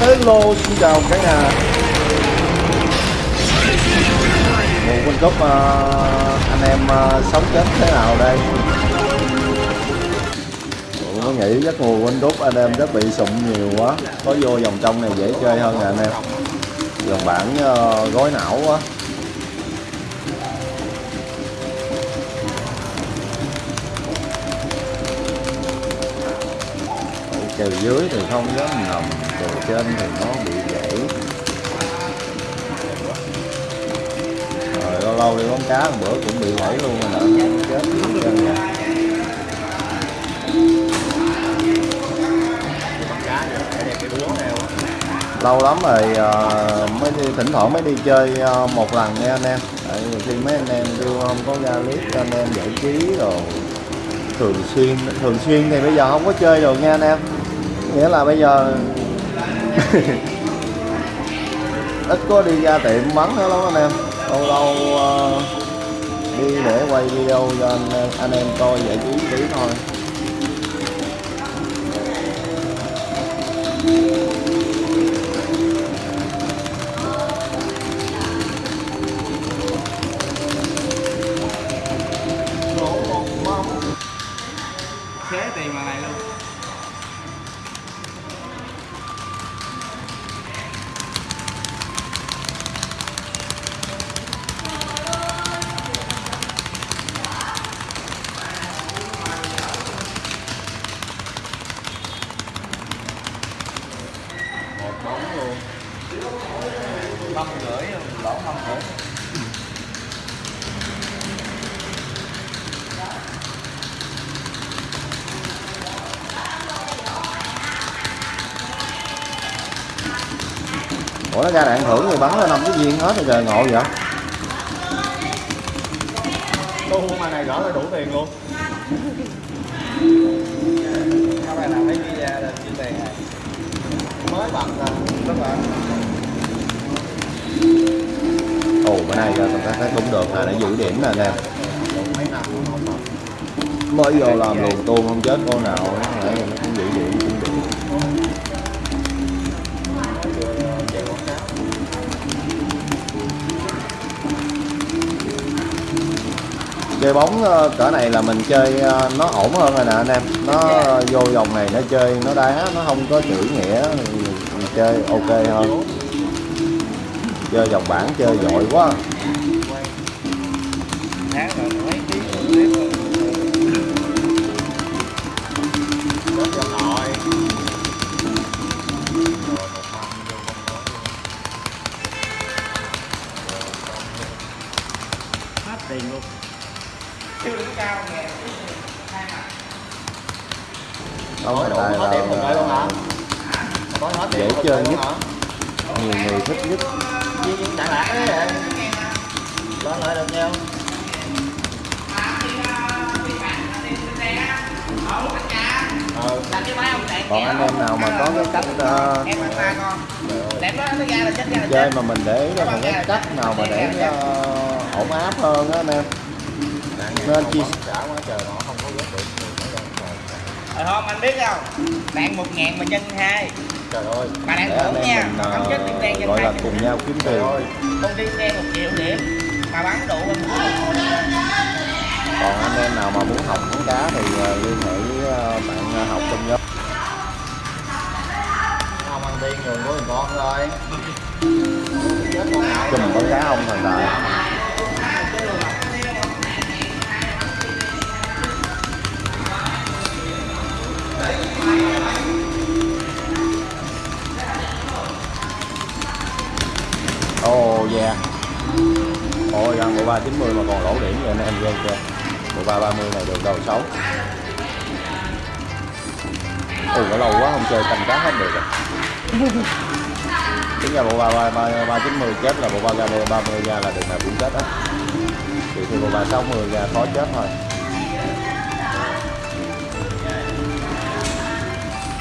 hello xin chào cả nhà. Mùa World Cup uh, anh em uh, sống chết thế nào đây? Ủa, có nghĩ chắc mùa World Cup anh em chắc bị sụn nhiều quá. Có vô vòng trong này dễ chơi hơn nè anh em. Dòng bản uh, ờ, gói não quá. Kèo dưới thì không dám nằm từ trên thì nó bị gãy. Rồi lâu lâu đi bóng cá một bữa cũng bị gãy luôn rồi nè. Chết chân nè lâu lắm rồi uh, mới đi thỉnh thoảng mới đi chơi uh, một lần nha anh em. Tại khi mấy anh em kêu không có ra clip cho anh em giải trí rồi thường xuyên thường xuyên thì bây giờ không có chơi được nha anh em. Nghĩa là bây giờ ít có đi ra tiệm bắn nữa lắm anh em. Lâu lâu uh, đi để quay video cho anh, anh em coi giải trí tí thôi. Nó ra đạn thưởng thì bắn ra năm cái viên hết rồi trời ngộ vậy? Tu mà này rõ là đủ tiền luôn. Các bạn nào thấy đi ra là chia tiền này? Mới bật là rất là. Ồ bữa nay là ta thấy cũng được là nó giữ điểm nè nè. Mấy mới vô làm luồn tuôn không chết con nào chơi bóng ờ, cỡ này là mình chơi ờ, nó ổn hơn rồi nè anh em. Nó vô vòng này nó chơi nó đá nó không có chữ nghĩa mình chơi ok hơn. Chơi vòng bảng chơi giỏi quá nhiều người thích nhất Gì gì chẳng lạc đấy vậy? Lại được nhau Ừ. còn anh em nào mà có cái cách ờ, em chơi mà mình để ý là cái cách nào mà để ờ, ổn áp hơn á anh em nên chia sẻ ờ, quá trời nó không có ghét được rồi không anh biết không bạn một ngàn mà chân hai trời ơi. Để anh thưởng nha. không chết điểm đen gọi là cùng nhau kiếm tiền. Công ty xe một triệu điểm mà bắn đủ còn anh em nào mà muốn học bóng cá thì ờ, liên hệ với ờ, bạn học trong nhóm. Không ăn tiên người của con rồi. Chết con nào chùm bóng cá ông thần tài bộ ba ba mươi này được đầu xấu. Ồ có lâu quá không chơi canh cá hết được rồi. Tính ra bộ ba ba ba ba chín mươi chết là bộ ba ga ba mươi ra là được nào cũng chết á thì thì bộ ba sáu mươi ra khó chết thôi.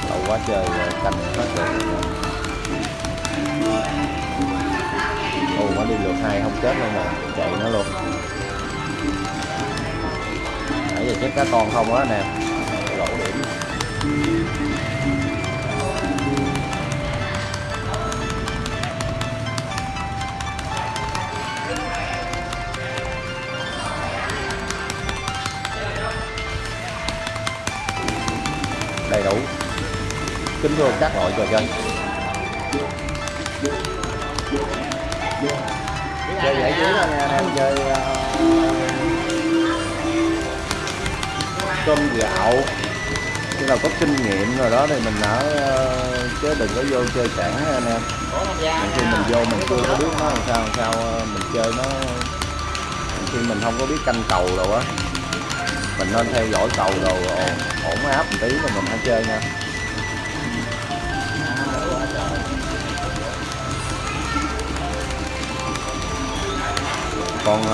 Lâu quá chơi rồi, canh hết được ồ nó đi lượt hai không chết luôn nè chạy nó luôn giờ chết cá con không á, nè. Lỗ điểm. Đầy đủ. Kính thưa các loại trò chơi. Chơi giải trí thôi nha em chơi uh cơm gạo. Khi nào có kinh nghiệm rồi đó thì mình đã ờ, chứ đừng có vô chơi sẵn ha anh em. Khi mình vô mình chưa có biết nó làm sao làm sao ờ, mình chơi nó. Khi mình không có biết canh cầu đâu á. Mình nên theo dõi cầu đồ ờ, ổn, áp một tí rồi mình hãy chơi nha. Còn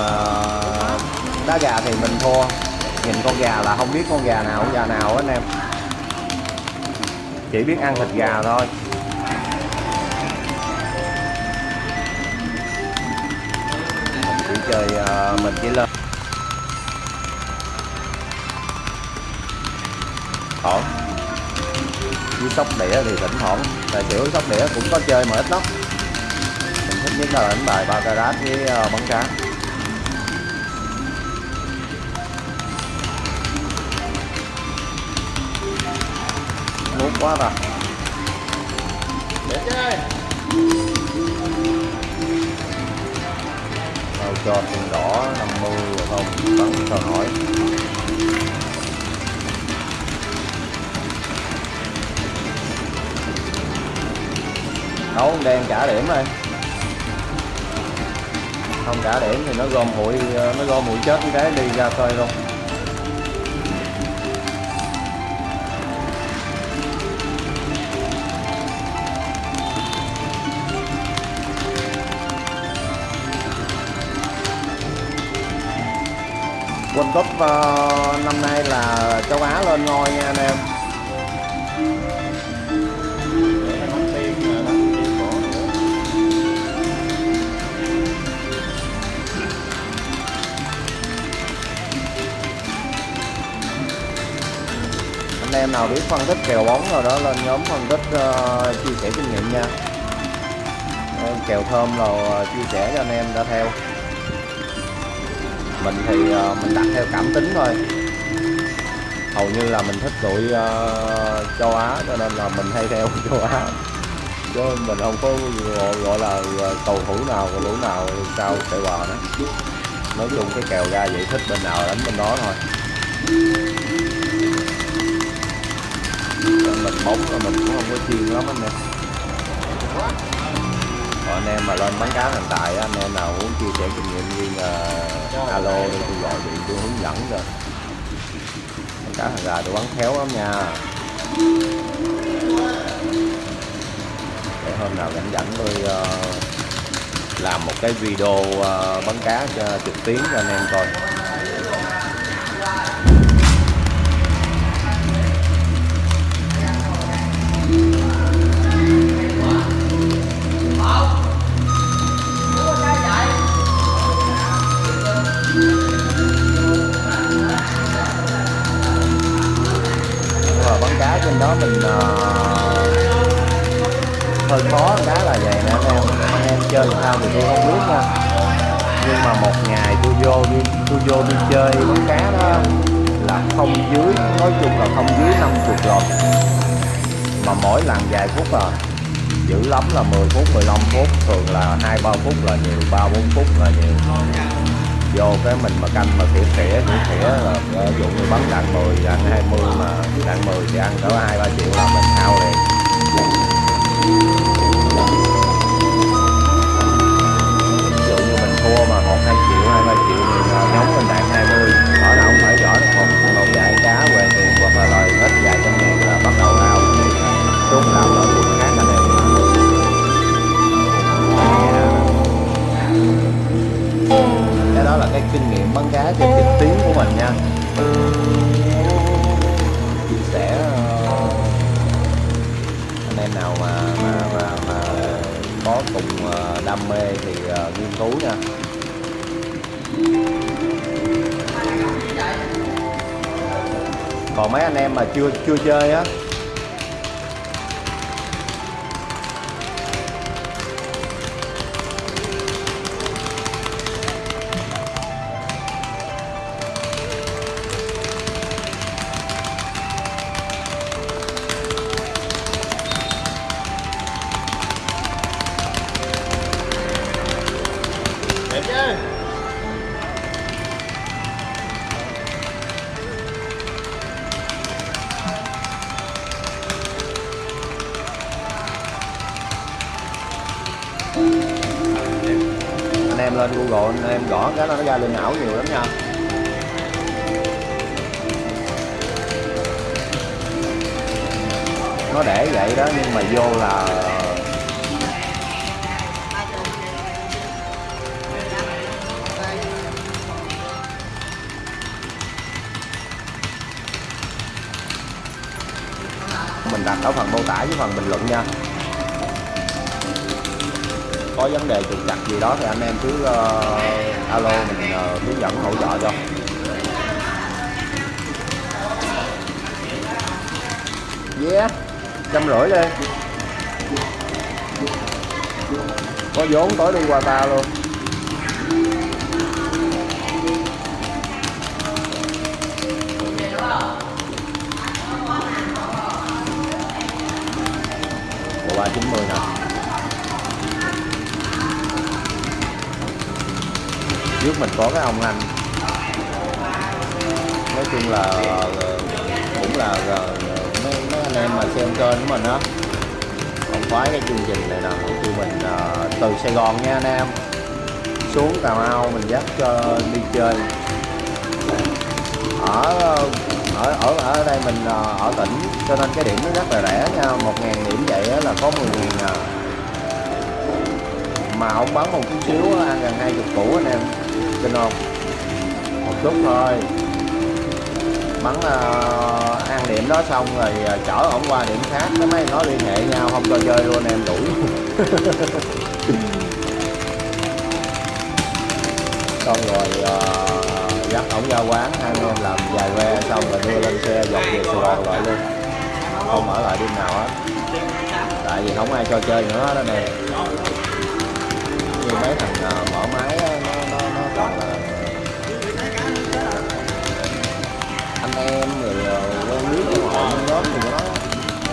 đá gà thì mình thua nhìn con gà là không biết con gà nào, con gà nào á anh em? Chỉ biết ăn thịt gà thôi. Mình chỉ chơi ờ, mình chỉ lên. Thoảng với sóc đĩa thì thỉnh thoảng tại kiểu sóc đĩa cũng có chơi mà ít lắm. Mình thích nhất là đánh bài ba carat với ờ, bắn cá quá rồi để chơi Đâu cho tiền đỏ 50 rồi không bắn sao nổi đấu đen trả điểm rồi. Không trả điểm thì nó gom hụi nó gom hụi chết như thế đi ra khơi luôn World Cup uh, năm nay là châu Á lên ngôi nha anh em. Anh em nào biết phân tích kèo bóng rồi đó lên nhóm phân tích uh, chia sẻ kinh nghiệm nha. Kèo thơm rồi ờ, chia sẻ cho anh em đã theo mình thì ờ, mình đặt theo cảm tính thôi. Hầu như là mình thích đội uh, ờ, châu Á cho nên là mình hay theo châu Á. Chứ mình không có gọi, gọi là ờ, cầu thủ nào cầu thủ nào sao chạy bò đó nói chung cái kèo ra vậy thích bên nào đánh bên đó thôi. Mình bóng là mình cũng không có chuyên lắm anh em anh em mà lên bán cá hiện tại anh em nào muốn chia sẻ kinh nghiệm riêng ờ, uh, alo đi tôi gọi điện tôi hướng dẫn rồi bán cá hàng gà tôi bắn khéo lắm nha. Để hôm nào rảnh rảnh tôi uh, làm một cái video ờ, uh, bắn cá cho trực tuyến cho anh em coi. Trên đó mình uh, hơi khó cái là vậy nè anh em. Anh em chơi sao thì tôi không biết nha. Nhưng mà một ngày tôi vô đi tôi vô đi chơi bắn cá đó là không dưới nói chung là không dưới 50 lần. Mà mỗi lần vài phút à dữ lắm là 10 phút 15 phút thường là hai ba phút là nhiều ba bốn phút là nhiều vô cái mình mà canh mà tỉa tỉa tỉa tỉa là ờ, ví dụ như bắn đạn 10 đạn 20 mà đạn 10 thì ăn cỡ hai, ba triệu là mình hao liền. Ví dụ như mình thua mà một, hai triệu, hai, ba triệu thì ờ, nhóm mình đạn 20 ở đâu cũng phải giỏi được một một vài cá về tiền hoặc là lời hết vài trăm ngàn là bắt đầu ao xuống làm ở đó là cái kinh nghiệm bắn cá trên trực tuyến của mình nha. Chia sẻ ờ, anh em nào mà mà mà, mà có cùng ờ, đam mê thì ờ, nghiên cứu nha. Còn mấy anh em mà chưa chưa chơi á cái não nhiều lắm nha. Nó để vậy đó, nhưng mà vô là mình đặt ở phần mô tả với phần bình luận nha có vấn đề trục trặc gì đó thì anh em cứ uh, alo mình uh, hướng dẫn hỗ trợ cho. Yeah trăm rưỡi đi. Có vốn tối đi qua ta luôn. Trước mình có cái ông anh. Nói chung là cũng là mấy, mấy anh em mà xem kênh của mình á. Còn khoái cái chương trình này nè tụi mình à, từ Sài Gòn nha anh em. Xuống Cà Mau mình dắt cho đi chơi. Ở ở ở ở đây mình à, ở tỉnh cho nên cái điểm nó rất là rẻ nha một ngàn điểm vậy là có 10 ngàn à. Mà ông bán một chút xíu ăn gần hai chục củ anh em kinh không một chút thôi. Bắn uh, ăn điểm đó xong rồi uh, chở ổng qua điểm khác. Cái mấy nó liên hệ nhau không cho chơi luôn em đuổi xong rồi uh, dắt ổng ra quán hai anh em làm vài ve xong rồi đưa lên xe dọc về Sài Gòn lại luôn. Không ở lại đêm nào hết. Tại vì không ai cho chơi nữa đó nè. Như mấy thằng uh, mở máy đó, nó anh em người quen biết của họ trong nhóm thì nó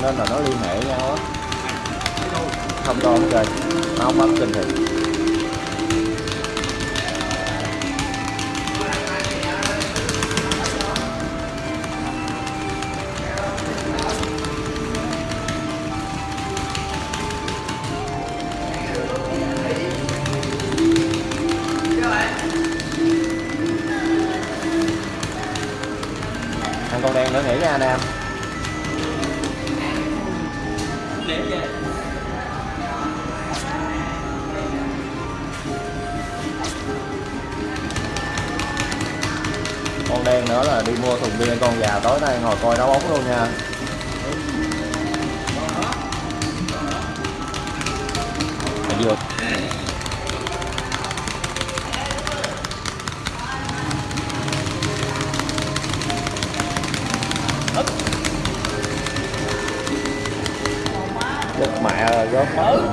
nên là nó liên hệ nhau á. Không đâu trời chơi nó không bấm trình hình. Anh em con đen nữa là đi mua thùng bia con già tối nay ngồi coi đá bóng luôn nha. Hãy subscribe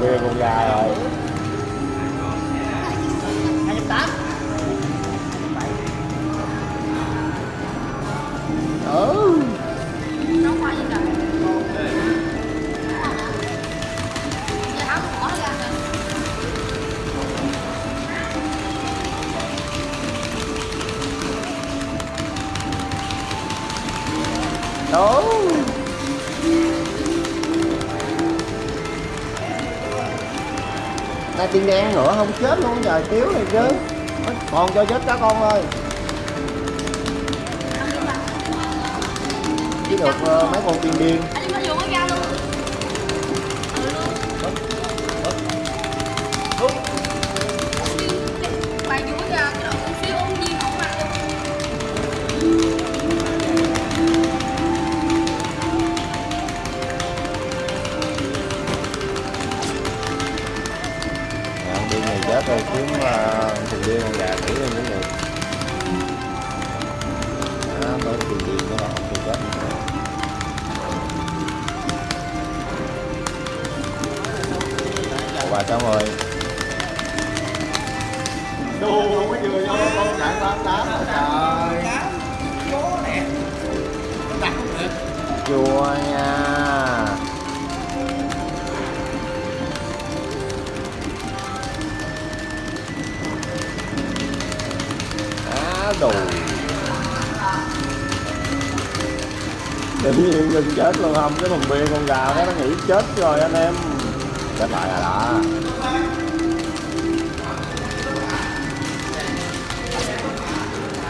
về con gà rồi. Ta tiên đen nữa không chết luôn trời tiếu này chứ. Còn cho chết cá con ơi. Chỉ được uh, ờ, mấy con tiên điên. xong cái vùng bia con gà đó nó nghỉ chết rồi anh em. Chết lại rồi đó.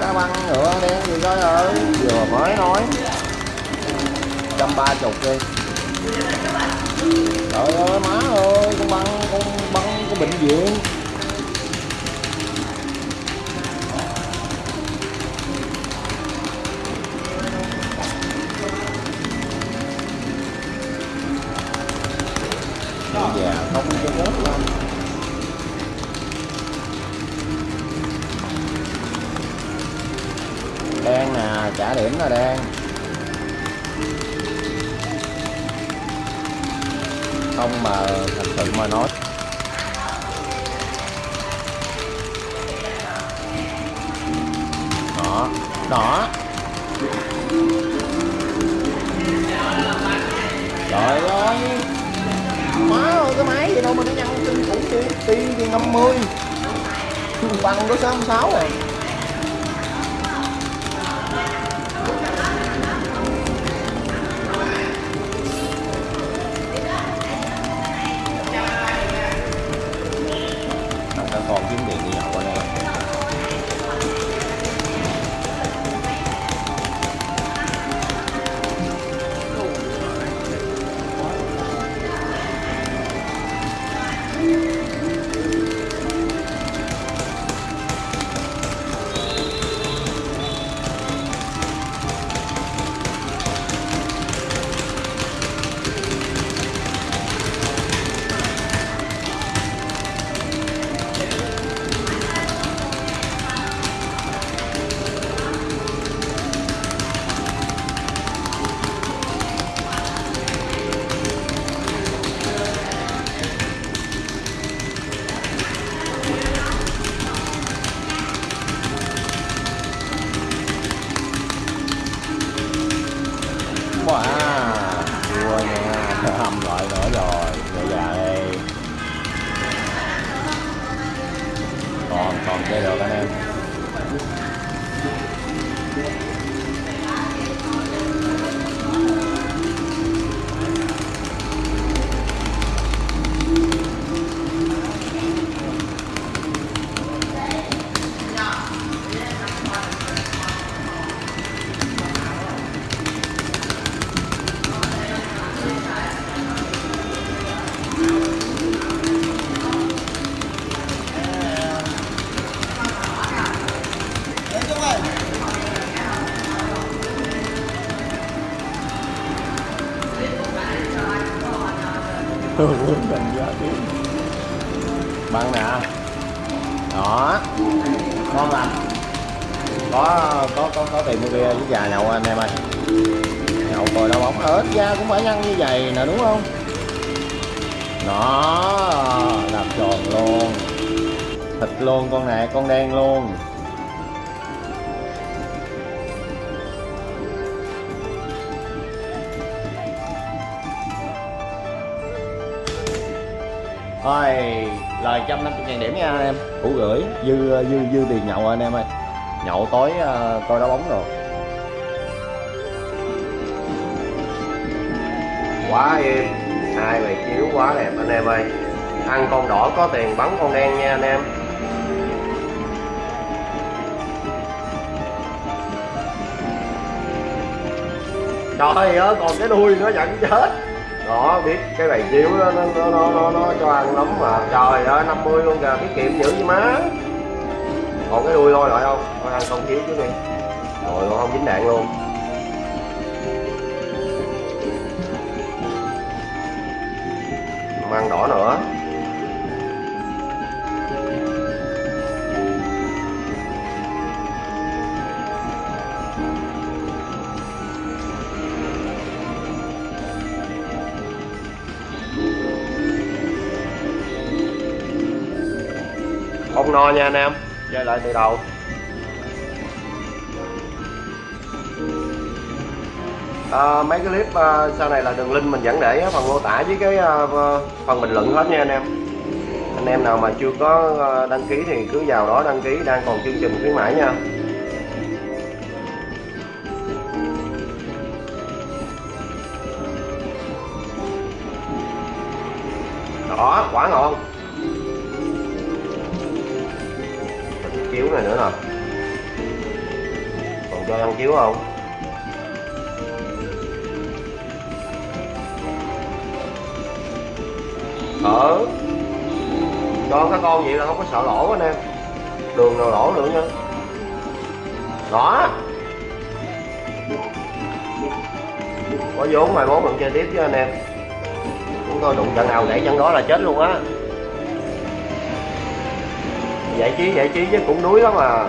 Cá băng nữa đen gì coi ơi vừa mới nói. Trăm ba chục đi. Trời ơi, má ơi, con băng con băng con bệnh viện. Điểm là đen. Không mà thật sự mà nói. Đỏ, đỏ, trời ơi. Má ơi cái máy gì đâu mà nó nhăn kinh khủng đi ti thì 50 bằng có 66 rồi thôi lời trăm năm ngàn điểm nha anh em. Củ gửi dư dư dư tiền nhậu anh em ơi. Nhậu tối uh, coi đá bóng rồi. Quá em, hai mày chiếu quá đẹp anh em ơi. Ăn con đỏ có tiền bắn con đen nha anh em. Trời ơi còn cái đuôi nó vẫn chết có biết cái này chiếu đó, nó, nó, nó, nó, nó cho ăn lắm mà. Trời ơi 50 luôn kìa tiết kiệm dữ gì má. Còn cái đuôi thôi lại không? Thôi ăn không thiếu chứ đi. Rồi con không dính đạn luôn. Măng đỏ nữa. Không no nha anh em. Chơi lại từ đầu. À, mấy cái clip à, sau này là đường link mình vẫn để phần mô tả với cái à, à, phần bình luận hết nha anh em. Anh em nào mà chưa có à, đăng ký thì cứ vào đó đăng ký đang còn chương trình khuyến mãi nha. Cho chiếu không? Ở cho các con vậy là không có sợ lỗ anh em. Đường nào lỗ nữa nha. Đó có vốn mai mốt mình chơi tiếp chứ anh em. Chúng tôi đụng trận nào gãy chân đó là chết luôn á. Giải trí giải trí chứ cũng đuối lắm à.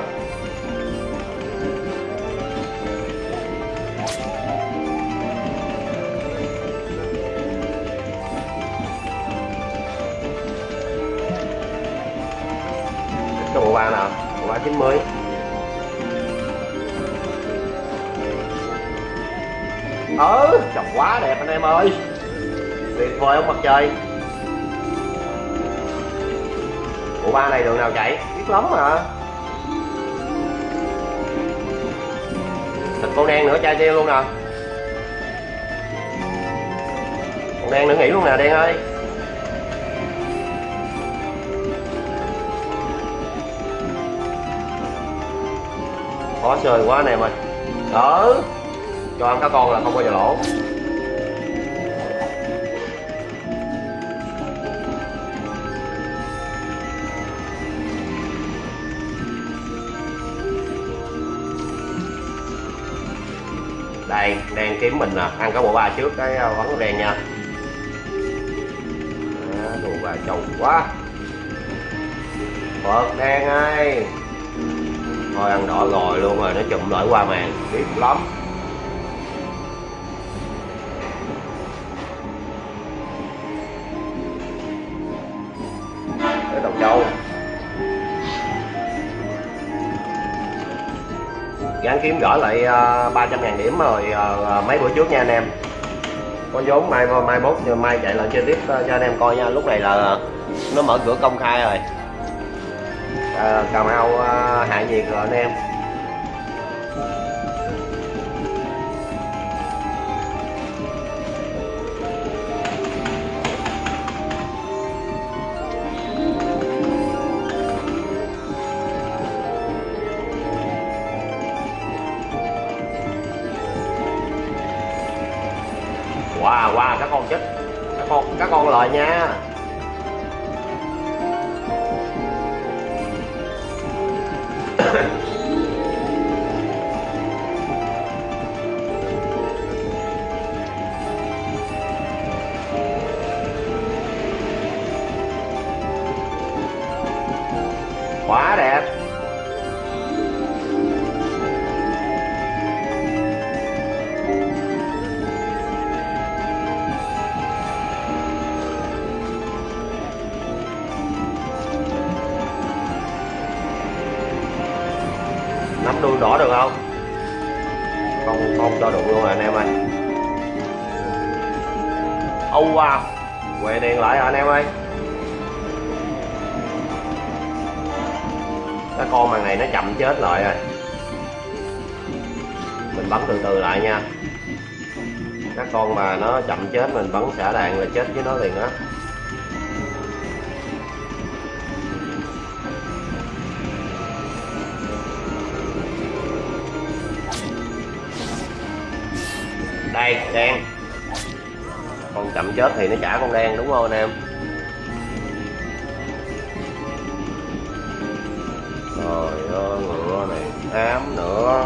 Ừ chồng quá đẹp anh em ơi. Tuyệt vời ông mặt trời. Bộ ba này đường nào chạy? Biết lắm mà. Thịt con đen nữa, chai tiêu luôn nè. Con đen nữa nghỉ luôn nè, đen ơi. Khó chơi quá anh em ơi. Ừ cho ăn cá con là không bao giờ lỗ. Đây, đang kiếm mình nè. Ăn cái bộ ba trước cái vấn bắn đen nha. Đồ ba trâu quá. Phật đen ơi thôi, ăn đỏ rồi luôn rồi, nó chụm lại qua màn. Biết lắm. Kiếm gỡ lại à, uh, 300 ngàn điểm rồi uh, mấy bữa trước nha anh em. Có vốn mai mai mốt mai chạy lại chơi tiếp uh, cho anh em coi nha. Lúc này là nó mở cửa công khai rồi. À, cà mau uh, hạ nhiệt rồi anh em. Các con chết. Các con các con lời nha. Cho đụng luôn rồi anh em ơi. Âu à, wow quẹ đèn lại rồi anh em ơi. Cái con màn này nó chậm chết lại rồi. Mình bắn từ từ lại nha. Các con mà nó chậm chết, mình bắn xả đạn là chết với nó liền á. Đây, đen. Con chậm chết thì nó trả con đen, đúng không anh em? Trời ơi, ngựa này ám nữa.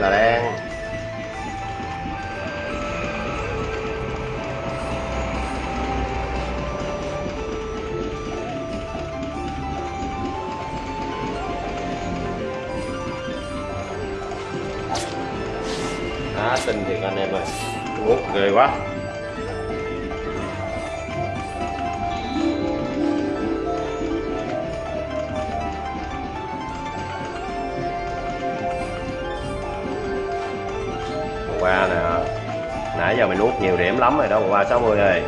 Đen ơi qua nè. Nãy giờ mình nuốt nhiều điểm lắm rồi đó qua 60 rồi